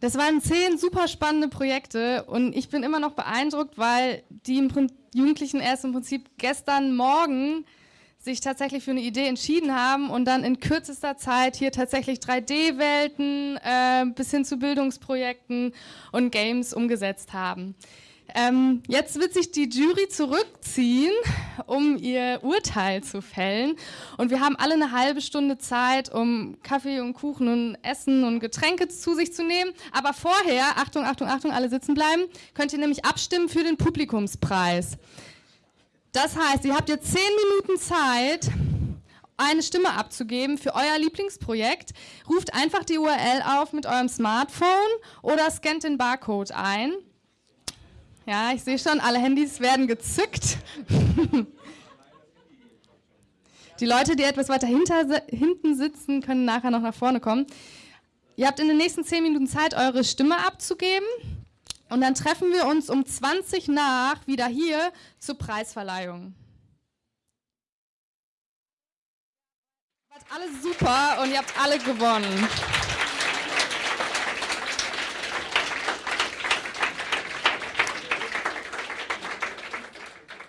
Das waren zehn super spannende Projekte und ich bin immer noch beeindruckt, weil die Jugendlichen erst im Prinzip gestern Morgen sich tatsächlich für eine Idee entschieden haben und dann in kürzester Zeit hier tatsächlich 3D-Welten äh, bis hin zu Bildungsprojekten und Games umgesetzt haben. Ähm, jetzt wird sich die Jury zurückziehen, um ihr Urteil zu fällen. Und wir haben alle eine halbe Stunde Zeit, um Kaffee und Kuchen und Essen und Getränke zu sich zu nehmen. Aber vorher, Achtung, Achtung, Achtung, alle sitzen bleiben, könnt ihr nämlich abstimmen für den Publikumspreis. Das heißt, ihr habt jetzt zehn Minuten Zeit, eine Stimme abzugeben für euer Lieblingsprojekt. Ruft einfach die URL auf mit eurem Smartphone oder scannt den Barcode ein. Ja, ich sehe schon, alle Handys werden gezückt. die Leute, die etwas weiter hinter, hinten sitzen, können nachher noch nach vorne kommen. Ihr habt in den nächsten 10 Minuten Zeit, eure Stimme abzugeben. Und dann treffen wir uns um 20 nach wieder hier zur Preisverleihung. Ihr wart alle super und ihr habt alle gewonnen.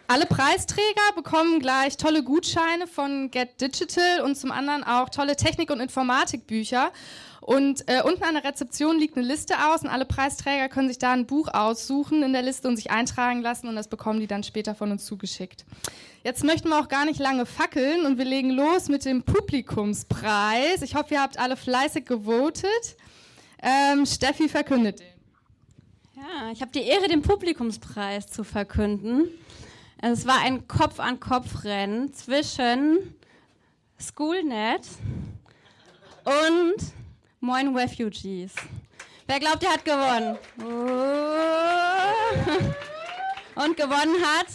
Alle Preisträger bekommen gleich tolle Gutscheine von Get Digital und zum anderen auch tolle Technik- und Informatikbücher. Und äh, unten an der Rezeption liegt eine Liste aus und alle Preisträger können sich da ein Buch aussuchen in der Liste und sich eintragen lassen und das bekommen die dann später von uns zugeschickt. Jetzt möchten wir auch gar nicht lange fackeln und wir legen los mit dem Publikumspreis. Ich hoffe, ihr habt alle fleißig gewotet. Ähm, Steffi verkündet den. Ja, ich habe die Ehre, den Publikumspreis zu verkünden. Es war ein Kopf-an-Kopf-Rennen zwischen Schoolnet und Moin Refugees. Wer glaubt, er hat gewonnen? Und gewonnen hat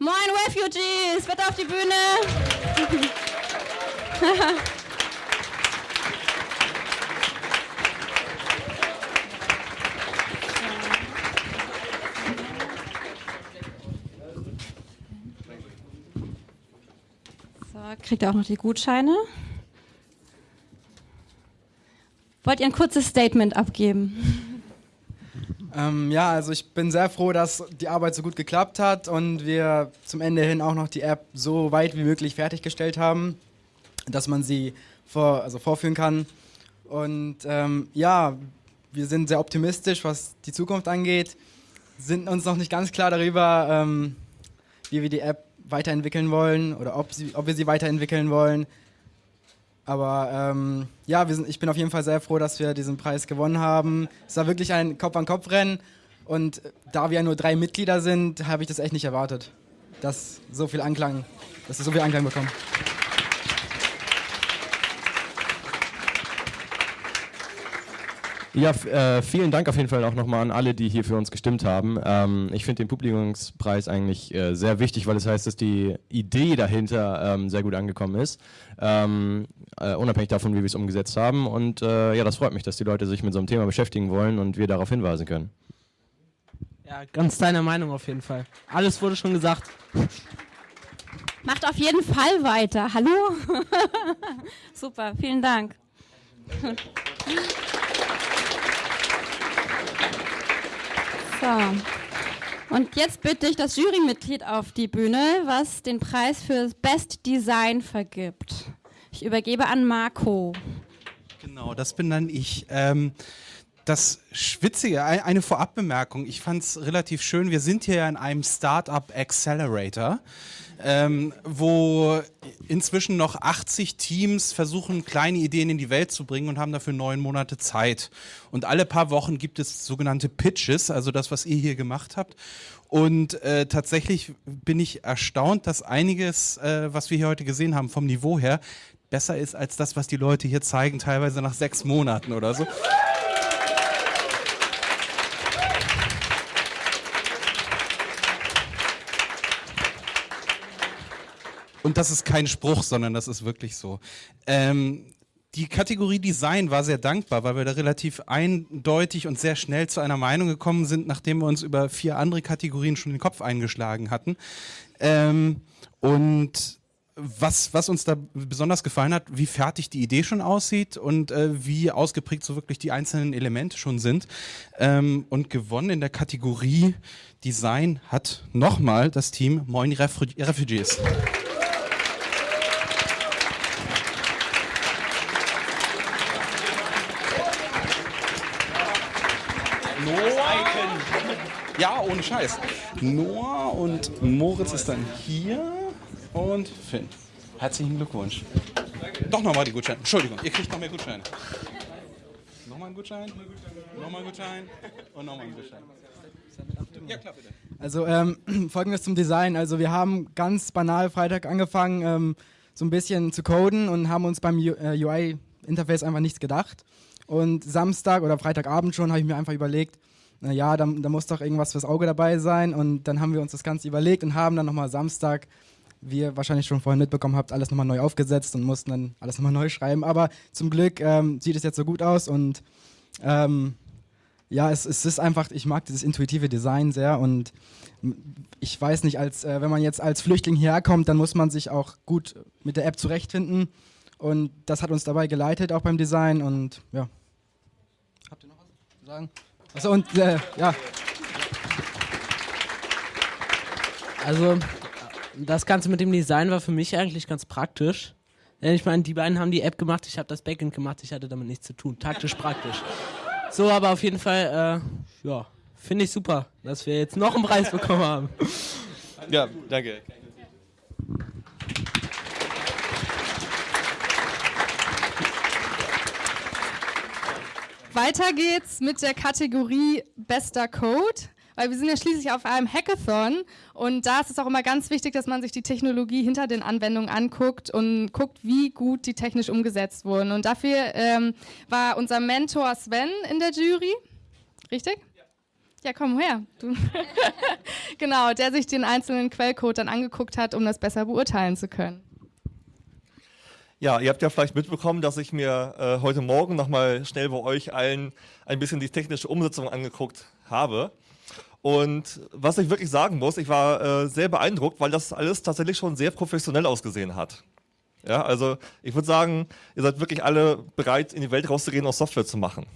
Moin Refugees. Bitte auf die Bühne. kriegt ihr auch noch die Gutscheine. Wollt ihr ein kurzes Statement abgeben? Ähm, ja, also ich bin sehr froh, dass die Arbeit so gut geklappt hat und wir zum Ende hin auch noch die App so weit wie möglich fertiggestellt haben, dass man sie vor, also vorführen kann. Und ähm, ja, wir sind sehr optimistisch, was die Zukunft angeht, sind uns noch nicht ganz klar darüber, ähm, wie wir die App weiterentwickeln wollen oder ob, sie, ob wir sie weiterentwickeln wollen. Aber ähm, ja, sind, ich bin auf jeden Fall sehr froh, dass wir diesen Preis gewonnen haben. Es war wirklich ein Kopf-an-Kopf-Rennen und da wir ja nur drei Mitglieder sind, habe ich das echt nicht erwartet, dass so viel Anklang, dass wir so viel Anklang bekommen. Ja, äh, vielen Dank auf jeden Fall auch nochmal an alle, die hier für uns gestimmt haben. Ähm, ich finde den Publikumspreis eigentlich äh, sehr wichtig, weil es das heißt, dass die Idee dahinter ähm, sehr gut angekommen ist, ähm, äh, unabhängig davon, wie wir es umgesetzt haben. Und äh, ja, das freut mich, dass die Leute sich mit so einem Thema beschäftigen wollen und wir darauf hinweisen können. Ja, ganz deine Meinung auf jeden Fall. Alles wurde schon gesagt. Macht auf jeden Fall weiter. Hallo? Super, vielen Dank. So. Und jetzt bitte ich das Jurymitglied auf die Bühne, was den Preis für Best Design vergibt. Ich übergebe an Marco. Genau, das bin dann ich. Ähm, das Schwitzige, eine Vorabbemerkung, ich fand es relativ schön, wir sind hier in einem Startup Accelerator ähm, wo inzwischen noch 80 Teams versuchen, kleine Ideen in die Welt zu bringen und haben dafür neun Monate Zeit. Und alle paar Wochen gibt es sogenannte Pitches, also das, was ihr hier gemacht habt. Und äh, tatsächlich bin ich erstaunt, dass einiges, äh, was wir hier heute gesehen haben, vom Niveau her, besser ist als das, was die Leute hier zeigen, teilweise nach sechs Monaten oder so. Und das ist kein Spruch, sondern das ist wirklich so. Ähm, die Kategorie Design war sehr dankbar, weil wir da relativ eindeutig und sehr schnell zu einer Meinung gekommen sind, nachdem wir uns über vier andere Kategorien schon den Kopf eingeschlagen hatten. Ähm, und was, was uns da besonders gefallen hat, wie fertig die Idee schon aussieht und äh, wie ausgeprägt so wirklich die einzelnen Elemente schon sind. Ähm, und gewonnen in der Kategorie Design hat nochmal das Team Moin Refu Refugees. Ja, ohne Scheiß. Noah und Moritz ist dann hier und Finn. Herzlichen Glückwunsch. Doch nochmal die Gutscheine. Entschuldigung, ihr kriegt noch mehr Gutscheine. Nochmal ein Gutschein, nochmal ein Gutschein und nochmal ein Gutschein. Ja, klar, bitte. Also ähm, folgendes zum Design. Also wir haben ganz banal Freitag angefangen, ähm, so ein bisschen zu coden und haben uns beim UI-Interface einfach nichts gedacht. Und Samstag oder Freitagabend schon habe ich mir einfach überlegt, naja, da, da muss doch irgendwas fürs Auge dabei sein. Und dann haben wir uns das Ganze überlegt und haben dann nochmal Samstag, wie ihr wahrscheinlich schon vorhin mitbekommen habt, alles nochmal neu aufgesetzt und mussten dann alles nochmal neu schreiben. Aber zum Glück ähm, sieht es jetzt so gut aus und ähm, ja, es, es, ist einfach, ich mag dieses intuitive Design sehr und ich weiß nicht, als, äh, wenn man jetzt als Flüchtling hierher kommt, dann muss man sich auch gut mit der App zurechtfinden und das hat uns dabei geleitet, auch beim Design und ja. Habt ihr noch was zu sagen? Also und äh, ja. Also das Ganze mit dem Design war für mich eigentlich ganz praktisch. Denn ich meine, die beiden haben die App gemacht, ich habe das Backend gemacht, ich hatte damit nichts zu tun. Taktisch praktisch. So, aber auf jeden Fall, äh, ja, finde ich super, dass wir jetzt noch einen Preis bekommen haben. Ja, danke. Weiter geht's mit der Kategorie Bester Code, weil wir sind ja schließlich auf einem Hackathon und da ist es auch immer ganz wichtig, dass man sich die Technologie hinter den Anwendungen anguckt und guckt, wie gut die technisch umgesetzt wurden. Und dafür ähm, war unser Mentor Sven in der Jury, richtig? Ja, komm her. Genau, der sich den einzelnen Quellcode dann angeguckt hat, um das besser beurteilen zu können. Ja, ihr habt ja vielleicht mitbekommen, dass ich mir äh, heute Morgen nochmal schnell bei euch allen ein bisschen die technische Umsetzung angeguckt habe. Und was ich wirklich sagen muss, ich war äh, sehr beeindruckt, weil das alles tatsächlich schon sehr professionell ausgesehen hat. Ja, also ich würde sagen, ihr seid wirklich alle bereit, in die Welt rauszugehen und Software zu machen.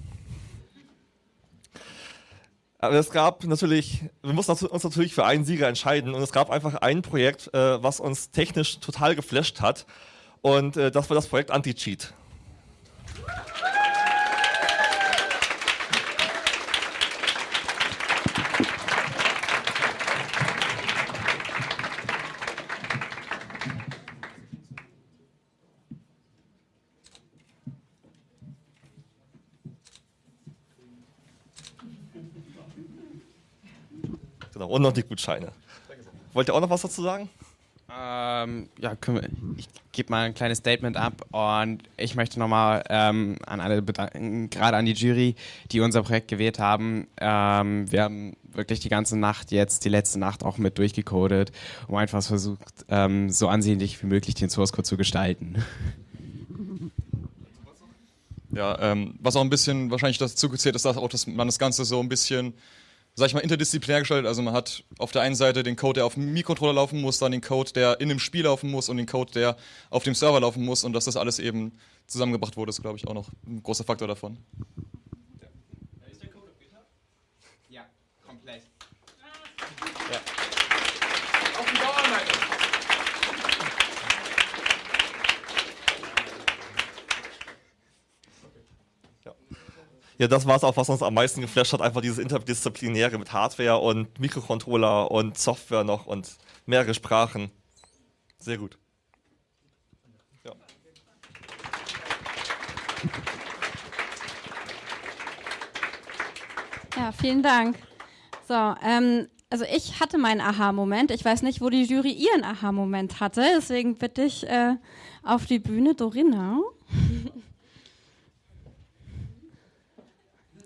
Aber es gab natürlich, wir mussten uns natürlich für einen Sieger entscheiden und es gab einfach ein Projekt, äh, was uns technisch total geflasht hat und äh, das war das Projekt Anti-Cheat. Genau, und noch die Gutscheine. Wollt ihr auch noch was dazu sagen? Ähm, ja, wir, ich gebe mal ein kleines Statement ab und ich möchte nochmal ähm, an alle bedanken, gerade an die Jury, die unser Projekt gewählt haben. Ähm, wir haben wirklich die ganze Nacht jetzt, die letzte Nacht auch mit durchgecodet, um einfach versucht, ähm, so ansehnlich wie möglich den Source Code zu gestalten. Ja, ähm, was auch ein bisschen wahrscheinlich dazu gezählt ist, dass auch, dass man das Ganze so ein bisschen sag ich mal, interdisziplinär gestaltet. Also man hat auf der einen Seite den Code, der auf dem Mikrocontroller laufen muss, dann den Code, der in dem Spiel laufen muss und den Code, der auf dem Server laufen muss und dass das alles eben zusammengebracht wurde, ist, glaube ich, auch noch ein großer Faktor davon. Ist der Code auf GitHub? Ja, komplett. Ja. Auf dem Dauerleiter. Ja, das war es auch, was uns am meisten geflasht hat, einfach dieses Interdisziplinäre mit Hardware und Mikrocontroller und Software noch und mehrere Sprachen. Sehr gut. Ja. Ja, vielen Dank. So, ähm, also ich hatte meinen Aha-Moment. Ich weiß nicht, wo die Jury ihren Aha-Moment hatte. Deswegen bitte ich äh, auf die Bühne Dorina.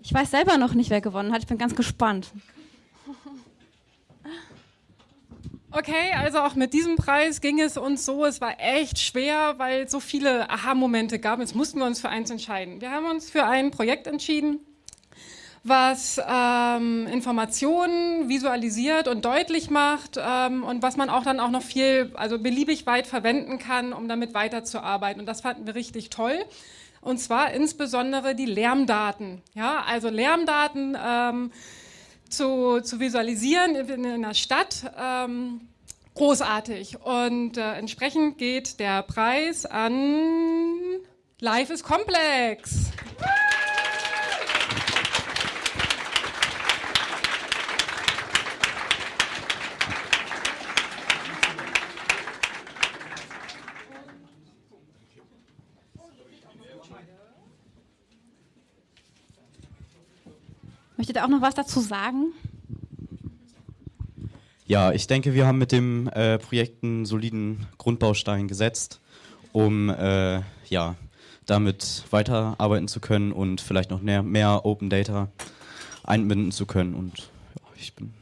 Ich weiß selber noch nicht, wer gewonnen hat. Ich bin ganz gespannt. Okay, also auch mit diesem Preis ging es uns so, es war echt schwer, weil es so viele Aha-Momente gab. Jetzt mussten wir uns für eins entscheiden. Wir haben uns für ein Projekt entschieden, was ähm, Informationen visualisiert und deutlich macht ähm, und was man auch dann auch noch viel, also beliebig weit verwenden kann, um damit weiterzuarbeiten. Und das fanden wir richtig toll. Und zwar insbesondere die Lärmdaten. Ja, also Lärmdaten ähm, zu, zu visualisieren in, in einer Stadt. Ähm, großartig. Und äh, entsprechend geht der Preis an Life is Complex. Möchtet ihr auch noch was dazu sagen? Ja, ich denke, wir haben mit dem äh, Projekt einen soliden Grundbaustein gesetzt, um äh, ja, damit weiterarbeiten zu können und vielleicht noch mehr, mehr Open Data einbinden zu können. Und ja, ich bin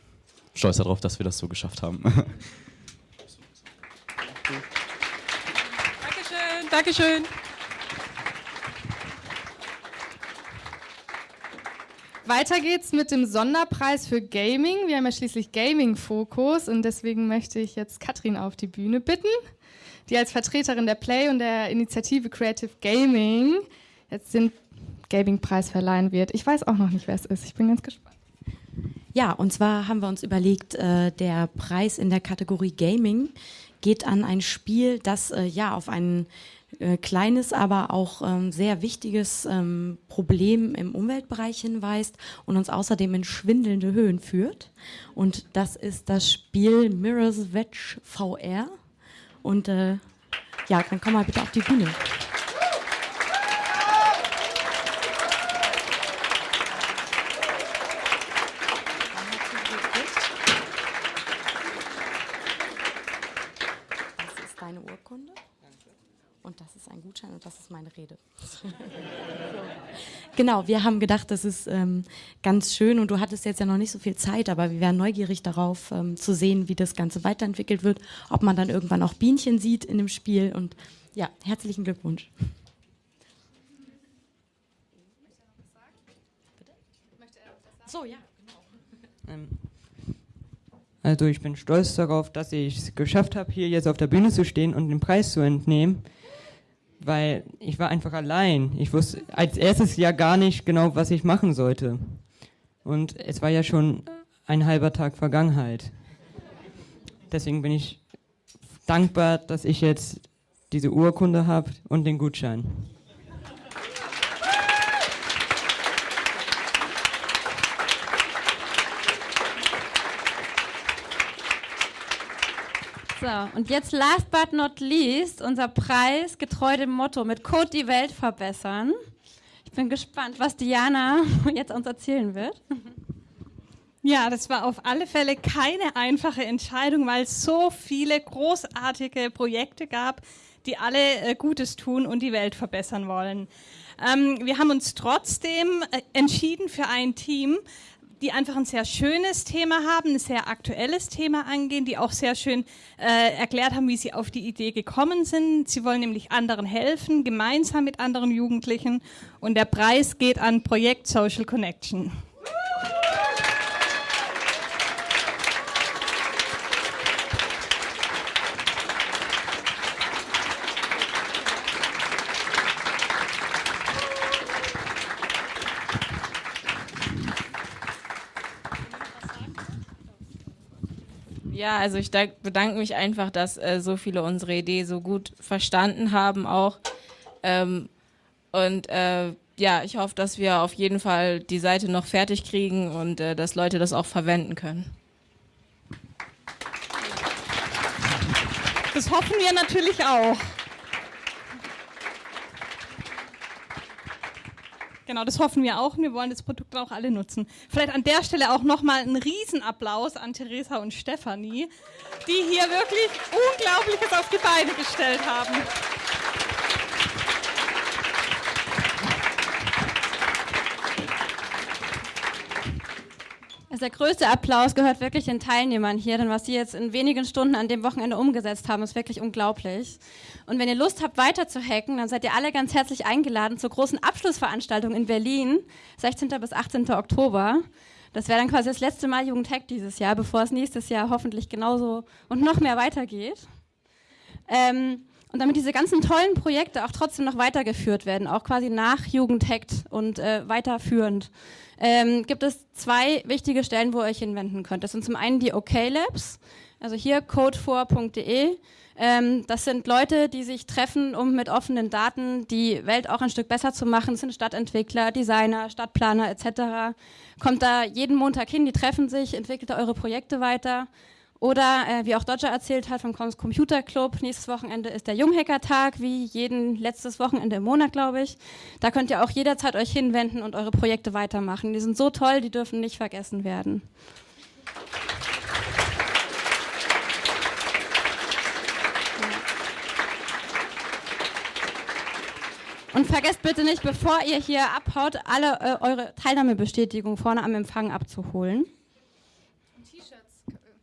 stolz darauf, dass wir das so geschafft haben. Dankeschön, Dankeschön. Weiter geht's mit dem Sonderpreis für Gaming. Wir haben ja schließlich Gaming-Fokus und deswegen möchte ich jetzt Katrin auf die Bühne bitten, die als Vertreterin der Play und der Initiative Creative Gaming jetzt den Gaming-Preis verleihen wird. Ich weiß auch noch nicht, wer es ist. Ich bin ganz gespannt. Ja, und zwar haben wir uns überlegt, äh, der Preis in der Kategorie Gaming geht an ein Spiel, das äh, ja auf einen äh, kleines, aber auch ähm, sehr wichtiges ähm, Problem im Umweltbereich hinweist und uns außerdem in schwindelnde Höhen führt. Und das ist das Spiel Mirror's Wedge VR. Und äh, ja, dann komm mal bitte auf die Bühne. Das ist deine Urkunde. Und das ist ein Gutschein und das ist meine Rede. Genau, wir haben gedacht, das ist ähm, ganz schön und du hattest jetzt ja noch nicht so viel Zeit, aber wir wären neugierig darauf ähm, zu sehen, wie das Ganze weiterentwickelt wird, ob man dann irgendwann auch Bienchen sieht in dem Spiel und ja, herzlichen Glückwunsch. So, ja. Ähm, also ich bin stolz darauf, dass ich es geschafft habe, hier jetzt auf der Bühne zu stehen und den Preis zu entnehmen, weil ich war einfach allein. Ich wusste als erstes ja gar nicht genau, was ich machen sollte. Und es war ja schon ein halber Tag Vergangenheit. Deswegen bin ich dankbar, dass ich jetzt diese Urkunde habe und den Gutschein. So, und jetzt last but not least, unser Preis, getreu dem Motto, mit Code die Welt verbessern. Ich bin gespannt, was Diana jetzt uns erzählen wird. Ja, das war auf alle Fälle keine einfache Entscheidung, weil es so viele großartige Projekte gab, die alle äh, Gutes tun und die Welt verbessern wollen. Ähm, wir haben uns trotzdem äh, entschieden für ein Team, die einfach ein sehr schönes Thema haben, ein sehr aktuelles Thema angehen, die auch sehr schön äh, erklärt haben, wie sie auf die Idee gekommen sind. Sie wollen nämlich anderen helfen, gemeinsam mit anderen Jugendlichen. Und der Preis geht an Projekt Social Connection. Ja, also ich bedanke mich einfach, dass äh, so viele unsere Idee so gut verstanden haben auch. Ähm, und äh, ja, ich hoffe, dass wir auf jeden Fall die Seite noch fertig kriegen und äh, dass Leute das auch verwenden können. Das hoffen wir natürlich auch. Genau, das hoffen wir auch und wir wollen das Produkt auch alle nutzen. Vielleicht an der Stelle auch nochmal einen Riesenapplaus an Theresa und Stefanie, die hier wirklich Unglaubliches auf die Beine gestellt haben. Dieser größte Applaus gehört wirklich den Teilnehmern hier, denn was sie jetzt in wenigen Stunden an dem Wochenende umgesetzt haben, ist wirklich unglaublich. Und wenn ihr Lust habt, weiter zu hacken, dann seid ihr alle ganz herzlich eingeladen zur großen Abschlussveranstaltung in Berlin, 16. bis 18. Oktober. Das wäre dann quasi das letzte Mal Jugendhack dieses Jahr, bevor es nächstes Jahr hoffentlich genauso und noch mehr weitergeht. Ähm, und damit diese ganzen tollen Projekte auch trotzdem noch weitergeführt werden, auch quasi nach Jugendhackt und äh, weiterführend, ähm, gibt es zwei wichtige Stellen, wo ihr euch hinwenden könnt. Das sind zum einen die OK Labs, also hier code4.de. Ähm, das sind Leute, die sich treffen, um mit offenen Daten die Welt auch ein Stück besser zu machen. Das sind Stadtentwickler, Designer, Stadtplaner etc. Kommt da jeden Montag hin, die treffen sich, entwickelt eure Projekte weiter. Oder äh, wie auch Dodger erzählt hat vom Computer Club, nächstes Wochenende ist der Junghacker-Tag, wie jeden letztes Wochenende im Monat, glaube ich. Da könnt ihr auch jederzeit euch hinwenden und eure Projekte weitermachen. Die sind so toll, die dürfen nicht vergessen werden. Und vergesst bitte nicht, bevor ihr hier abhaut, alle äh, eure Teilnahmebestätigung vorne am Empfang abzuholen.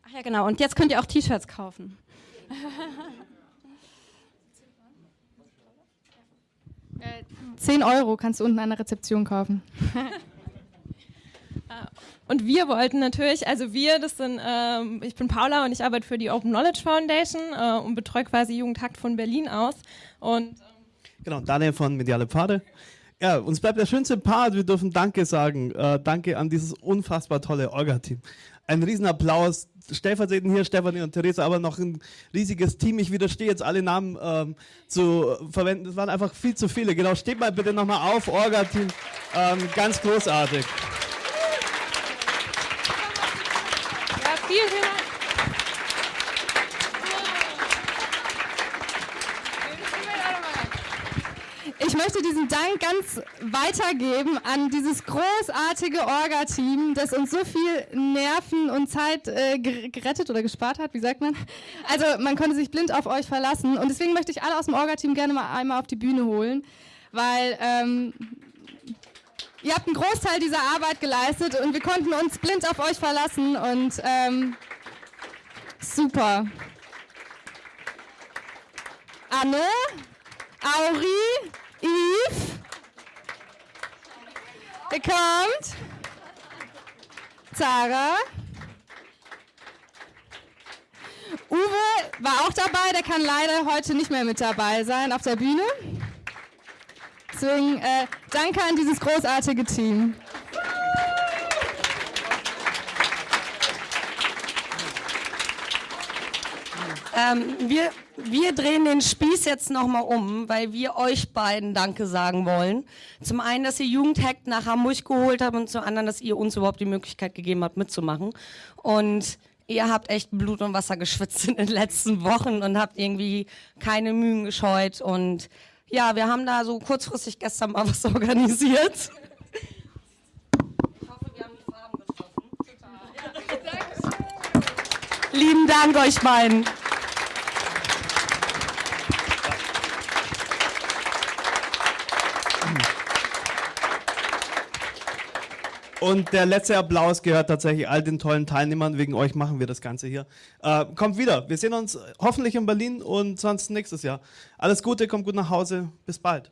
Ach ja, genau. Und jetzt könnt ihr auch T-Shirts kaufen. Äh, 10 Euro kannst du unten an der Rezeption kaufen. Und wir wollten natürlich, also wir, das sind, ähm, ich bin Paula und ich arbeite für die Open Knowledge Foundation äh, und betreue quasi Jugendhakt von Berlin aus. Und ähm Genau, Daniel von Mediale Pfade. Ja, uns bleibt der schönste Part. Wir dürfen Danke sagen. Äh, danke an dieses unfassbar tolle Orga-Team. Ein Riesenapplaus. Stellvertretend hier Stefanie und Theresa, aber noch ein riesiges Team. Ich widerstehe jetzt alle Namen ähm, zu verwenden. Es waren einfach viel zu viele. Genau, steht mal bitte nochmal auf, Orga-Team. Ähm, ganz großartig. Ja, vielen, vielen Dank. Ich möchte diesen Dank ganz weitergeben an dieses großartige Orga-Team, das uns so viel Nerven und Zeit äh, gerettet oder gespart hat, wie sagt man? Also man konnte sich blind auf euch verlassen und deswegen möchte ich alle aus dem Orga-Team gerne mal einmal auf die Bühne holen, weil ähm, ihr habt einen Großteil dieser Arbeit geleistet und wir konnten uns blind auf euch verlassen und ähm, super. Anne, Auri, Ihr kommt. Zara. Uwe war auch dabei, der kann leider heute nicht mehr mit dabei sein auf der Bühne. Deswegen äh, danke an dieses großartige Team. Ähm, wir, wir drehen den Spieß jetzt nochmal um, weil wir euch beiden Danke sagen wollen. Zum einen, dass ihr Jugendhack nach Hamburg geholt habt und zum anderen, dass ihr uns überhaupt die Möglichkeit gegeben habt, mitzumachen. Und ihr habt echt Blut und Wasser geschwitzt in den letzten Wochen und habt irgendwie keine Mühen gescheut. Und ja, wir haben da so kurzfristig gestern mal was organisiert. Lieben Dank euch beiden. Und der letzte Applaus gehört tatsächlich all den tollen Teilnehmern. Wegen euch machen wir das Ganze hier. Äh, kommt wieder. Wir sehen uns hoffentlich in Berlin und sonst nächstes Jahr. Alles Gute, kommt gut nach Hause. Bis bald.